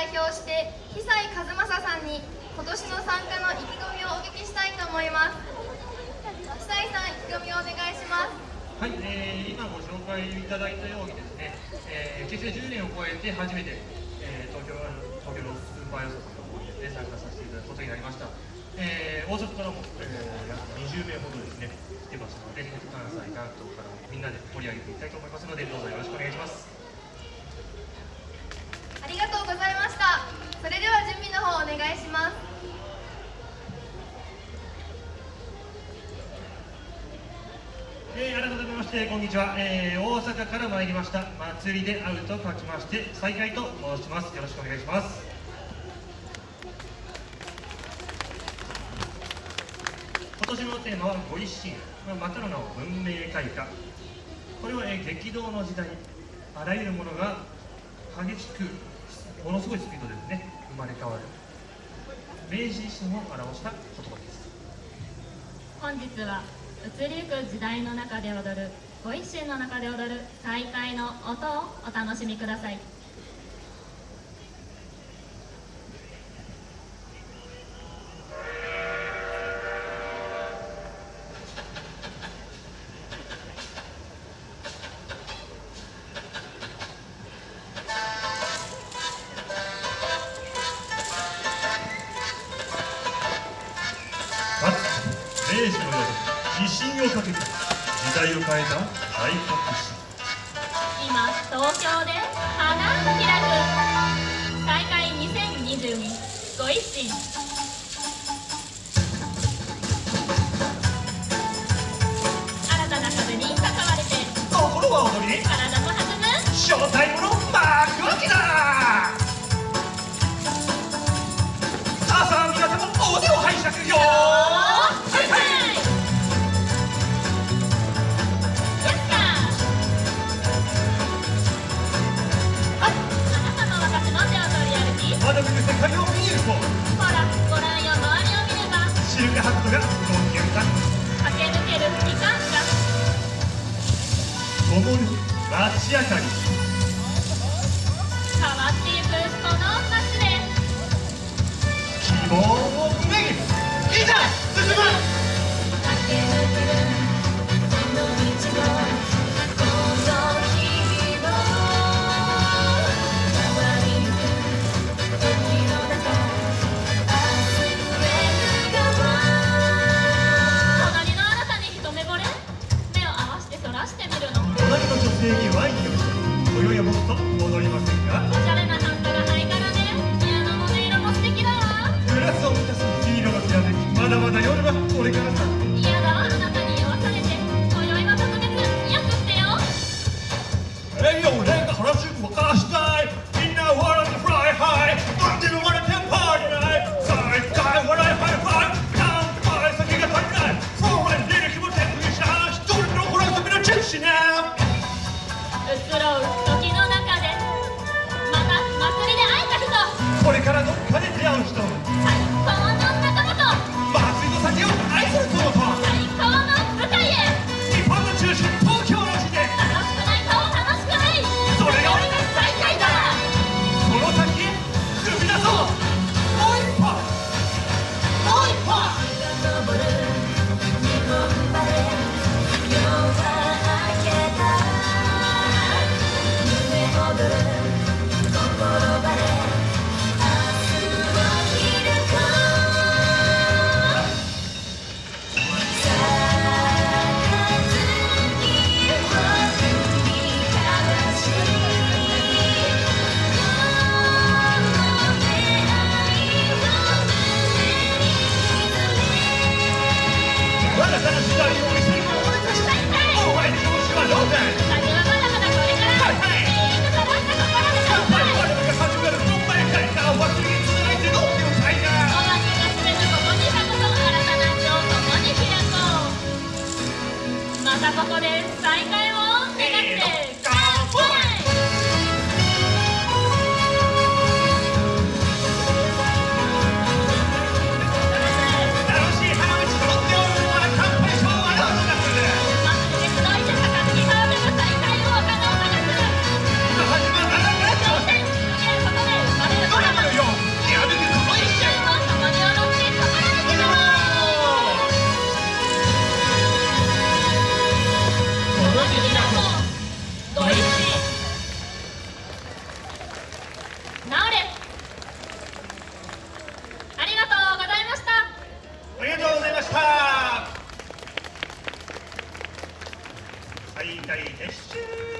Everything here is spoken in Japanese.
代表して久井和正さんに今年の参加の意気込みをお聞きしたいと思います。久井さん意気込みをお願いします。はい、えー、今ご紹介いただいたようにですね、えー、結成10年を超えて初めて、えー、東京東京のスーパー予想さんの方にね参加させていただくことになりました、えー、大阪からも、えー、約20名ほどですね来てますので関西関東からもみんなで盛り上げていきたいと思いますのでどうぞよろしくお願いします。ありがとうございまししてこんにちは、えー、大阪から参りました。祭りで会うと書きまして再会と申します。よろしくお願いします。今年のテーマはご一心。またの名を文明開化。これは、えー、激動の時代。あらゆるものが激しくものすごいスピードでですね生まれ変わる。明治維新を表した言葉です。本日は移りゆく時代の中で踊るご一心の中で踊る再会の音をお楽しみください。明治の夜威信をかけた。時代を変えた。大革新今東京で。灯る街明かり。にワインをして今宵は僕と戻りませんかおしゃれながハイカラで。ピアノの音色も素敵だわ。グラスを満たす金色のきらめき。まだまだ夜はこれからさ desta ilusão. 大撤収